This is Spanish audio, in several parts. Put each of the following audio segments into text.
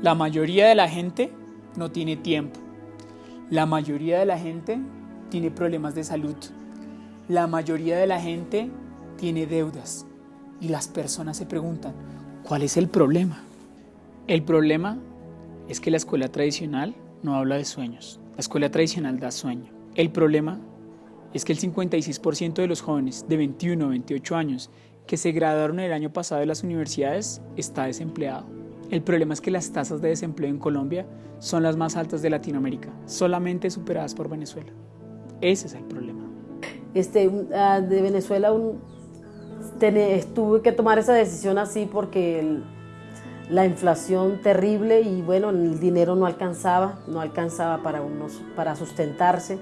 La mayoría de la gente no tiene tiempo. La mayoría de la gente tiene problemas de salud. La mayoría de la gente tiene deudas. Y las personas se preguntan, ¿cuál es el problema? El problema es que la escuela tradicional no habla de sueños. La escuela tradicional da sueño. El problema es que el 56% de los jóvenes de 21 a 28 años que se graduaron el año pasado de las universidades está desempleado. El problema es que las tasas de desempleo en Colombia son las más altas de Latinoamérica, solamente superadas por Venezuela. Ese es el problema. Este, ah, de Venezuela tuve que tomar esa decisión así porque la inflación terrible y bueno, el dinero no alcanzaba, no alcanzaba para, unos, para sustentarse.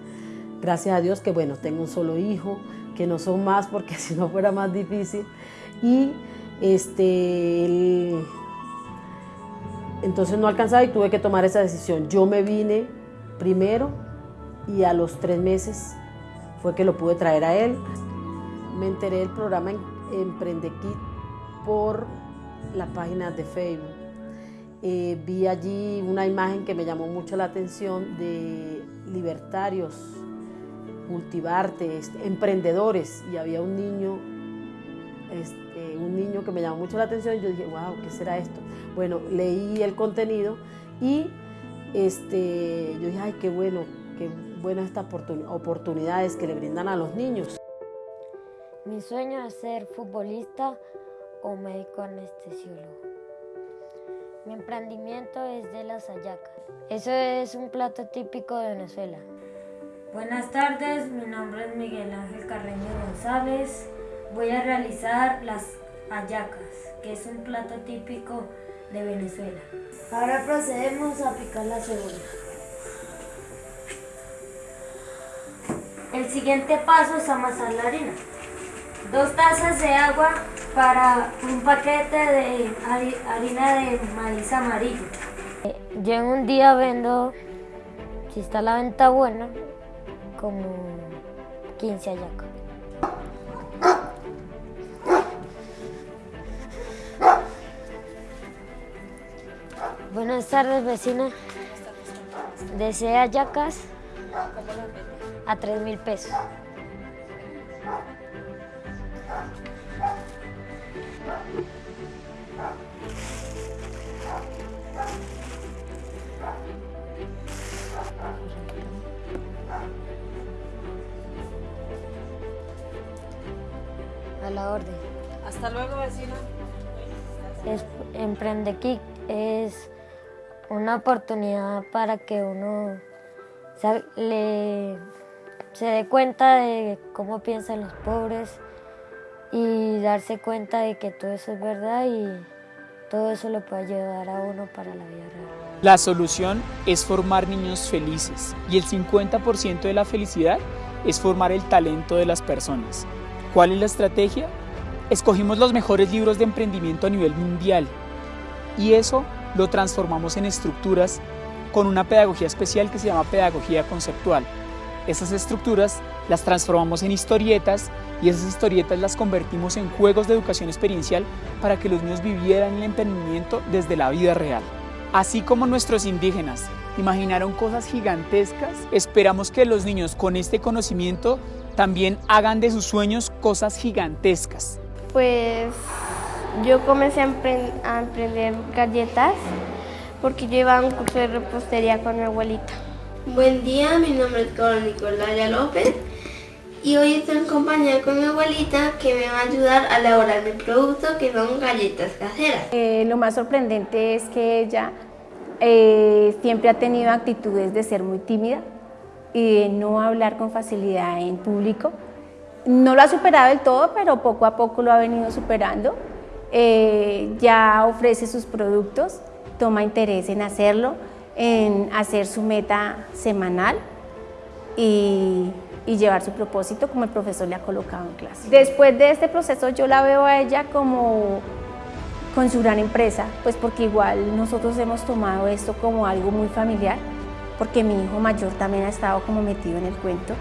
Gracias a Dios que bueno, tengo un solo hijo, que no son más porque si no fuera más difícil. Y este, entonces no alcanzaba y tuve que tomar esa decisión. Yo me vine primero y a los tres meses fue que lo pude traer a él. Me enteré del programa Emprende Kit por la página de Facebook. Eh, vi allí una imagen que me llamó mucho la atención de libertarios, cultivarte, este, emprendedores, y había un niño, este, un niño que me llamó mucho la atención y yo dije, wow, ¿qué será esto? Bueno, leí el contenido y este, yo dije, ay, qué bueno, qué buenas estas oportunidades que le brindan a los niños. Mi sueño es ser futbolista o médico anestesiólogo. Mi emprendimiento es de las hallacas. Eso es un plato típico de Venezuela. Buenas tardes, mi nombre es Miguel Ángel Carreño González. Voy a realizar las hallacas, que es un plato típico de Venezuela. Ahora procedemos a picar la cebolla. El siguiente paso es amasar la harina. Dos tazas de agua para un paquete de harina de maíz amarillo. Yo en un día vendo, si está la venta buena, como 15 hallacas. Buenas tardes, vecina. ¿Desea yacas? A 3 mil pesos. A la orden. Hasta luego, vecina. Es, Emprende Kick es una oportunidad para que uno se, le, se dé cuenta de cómo piensan los pobres y darse cuenta de que todo eso es verdad y todo eso lo puede ayudar a uno para la vida real. La solución es formar niños felices y el 50% de la felicidad es formar el talento de las personas. ¿Cuál es la estrategia? Escogimos los mejores libros de emprendimiento a nivel mundial y eso lo transformamos en estructuras con una pedagogía especial que se llama pedagogía conceptual. Esas estructuras las transformamos en historietas y esas historietas las convertimos en juegos de educación experiencial para que los niños vivieran el emprendimiento desde la vida real. Así como nuestros indígenas imaginaron cosas gigantescas, esperamos que los niños con este conocimiento también hagan de sus sueños cosas gigantescas. Pues yo comencé a, emprender galletas porque yo iba a un curso de repostería con mi abuelita. Buen día, mi nombre es Carlos Nicolaya López y hoy estoy en compañía con mi abuelita que me va a ayudar a elaborar mi producto que son galletas caseras. Eh, lo más sorprendente es que ella eh, siempre ha tenido actitudes de ser muy tímida y de no hablar con facilidad en público. No lo ha superado del todo, pero poco a poco lo ha venido superando. Eh, ya ofrece sus productos, toma interés en hacerlo, en hacer su meta semanal y, llevar su propósito como el profesor le ha colocado en clase. Después de este proceso yo la veo a ella como con su gran empresa, pues porque igual nosotros hemos tomado esto como algo muy familiar, porque mi hijo mayor también ha estado como metido en el cuento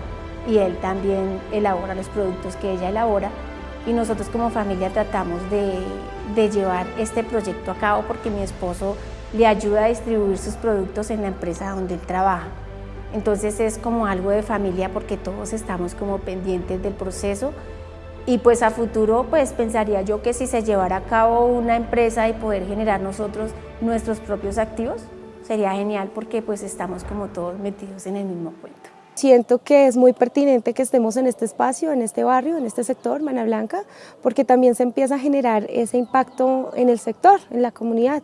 y él también elabora los productos que ella elabora y nosotros como familia tratamos de, llevar este proyecto a cabo porque mi esposo le ayuda a distribuir sus productos en la empresa donde él trabaja. Entonces es como algo de familia porque todos estamos como pendientes del proceso y pues a futuro pues pensaría yo que si se llevara a cabo una empresa y poder generar nosotros nuestros propios activos sería genial porque pues estamos como todos metidos en el mismo cuento. Siento que es muy pertinente que estemos en este espacio, en este barrio, en este sector, Mana Blanca, porque también se empieza a generar ese impacto en el sector, en la comunidad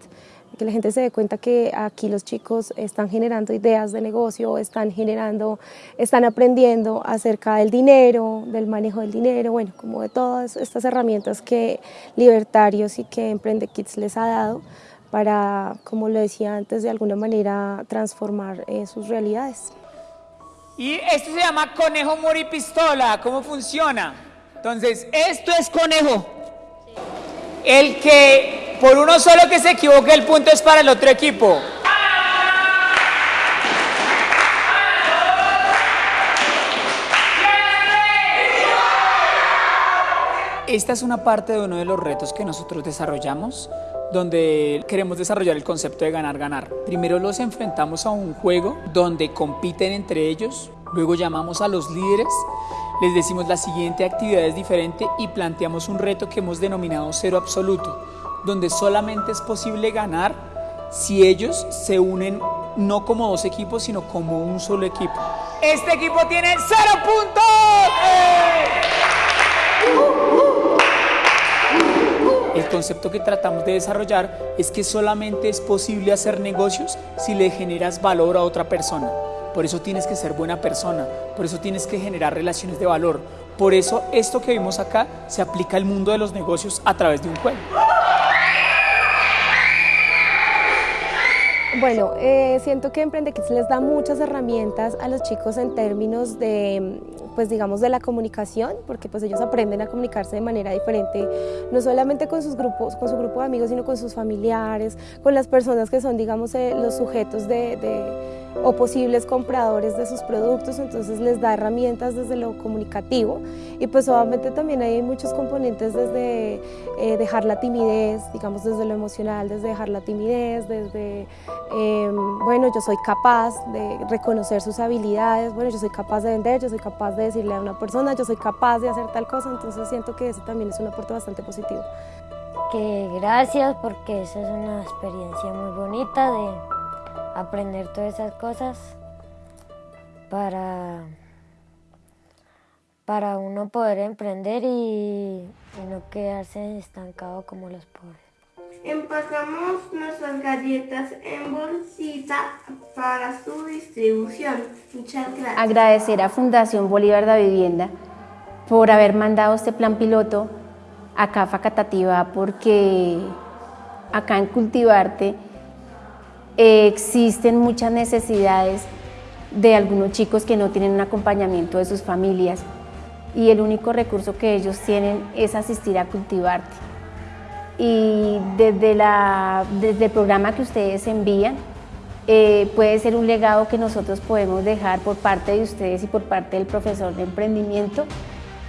que la gente se dé cuenta que aquí los chicos están generando ideas de negocio, están generando, están aprendiendo acerca del dinero, del manejo del dinero, bueno, como de todas estas herramientas que Libertarios y que Emprende Kids les ha dado para, como lo decía antes, de alguna manera transformar eh, sus realidades. Y esto se llama conejo pistola. ¿Cómo funciona? Entonces, esto es conejo. El que por uno solo que se equivoque, el punto es para el otro equipo. Esta es una parte de uno de los retos que nosotros desarrollamos, donde queremos desarrollar el concepto de ganar-ganar. Primero los enfrentamos a un juego donde compiten entre ellos, luego llamamos a los líderes, les decimos la siguiente actividad es diferente y planteamos un reto que hemos denominado cero absoluto donde solamente es posible ganar si ellos se unen no como dos equipos, sino como un solo equipo. Este equipo tiene cero puntos. El concepto que tratamos de desarrollar es que solamente es posible hacer negocios si le generas valor a otra persona. Por eso tienes que ser buena persona, por eso tienes que generar relaciones de valor. Por eso esto que vimos acá se aplica al mundo de los negocios a través de un juego. Bueno, eh, siento que Emprende Kids les da muchas herramientas a los chicos en términos de, pues digamos, de la comunicación, porque pues ellos aprenden a comunicarse de manera diferente, no solamente con sus grupos, con su grupo de amigos, sino con sus familiares, con las personas que son, digamos, eh, los sujetos de o posibles compradores de sus productos, entonces les da herramientas desde lo comunicativo y pues obviamente también hay muchos componentes desde eh, dejar la timidez, digamos desde lo emocional, desde dejar la timidez, desde, em, bueno, yo soy capaz de reconocer sus habilidades, bueno, yo soy capaz de vender, yo soy capaz de decirle a una persona, yo soy capaz de hacer tal cosa, entonces siento que eso también es un aporte bastante positivo. Que gracias porque esa es una experiencia muy bonita de aprender todas esas cosas para, para uno poder emprender y, no quedarse estancado como los pobres. Empacamos nuestras galletas en bolsita para su distribución. Muchas gracias. Agradecer a Fundación Bolívar de Vivienda por haber mandado este plan piloto a CAFA Catativa porque acá en Cultivarte existen muchas necesidades de algunos chicos que no tienen un acompañamiento de sus familias y el único recurso que ellos tienen es asistir a cultivarte. Y desde, la, desde el programa que ustedes envían, eh, puede ser un legado que nosotros podemos dejar por parte de ustedes y por parte del profesor de emprendimiento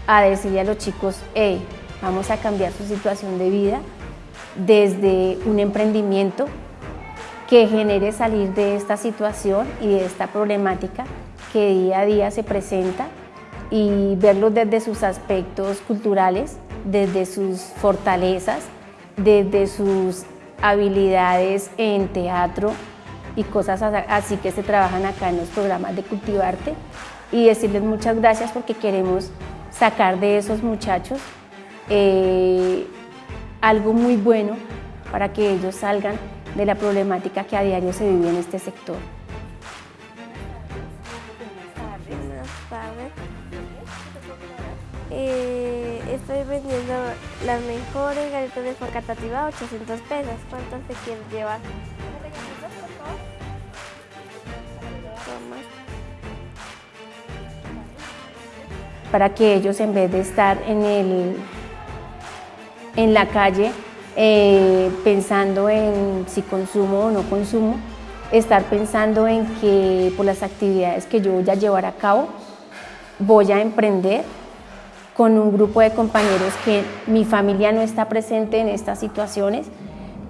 a decirle a los chicos, hey, vamos a cambiar su situación de vida desde un emprendimiento que genere salir de esta situación y de esta problemática que día a día se presenta y verlo desde sus aspectos culturales, desde sus fortalezas, desde sus habilidades en teatro y cosas así que se trabajan acá en los programas de Cultivarte. Y decirles muchas gracias porque queremos sacar de esos muchachos eh, algo muy bueno para que ellos salgan de la problemática que a diario se vive en este sector. Buenas tardes. Eh, estoy vendiendo las mejores galletas de facatativa a 800 pesos. ¿Cuántas se quieren llevar? Para que ellos en vez de estar en, el, en la calle eh, pensando en si consumo o no consumo, estar pensando en que por las actividades que yo voy a llevar a cabo, voy a emprender con un grupo de compañeros que mi familia no está presente en estas situaciones,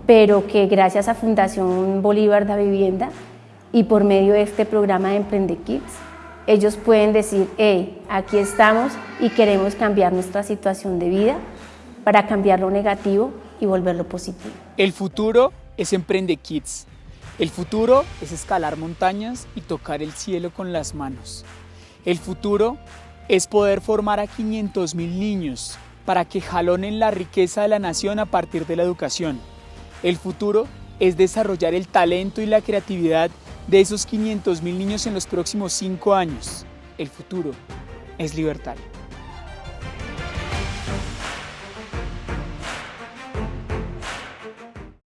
pero que gracias a Fundación Bolívar da Vivienda y por medio de este programa de Emprende Kids, ellos pueden decir, hey, aquí estamos y queremos cambiar nuestra situación de vida para cambiar lo negativo y volverlo positivo. El futuro es Emprende Kids. El futuro es escalar montañas y tocar el cielo con las manos. El futuro es poder formar a 500 mil niños para que jalonen la riqueza de la nación a partir de la educación. El futuro es desarrollar el talento y la creatividad de esos 500 mil niños en los próximos cinco años. El futuro es libertario.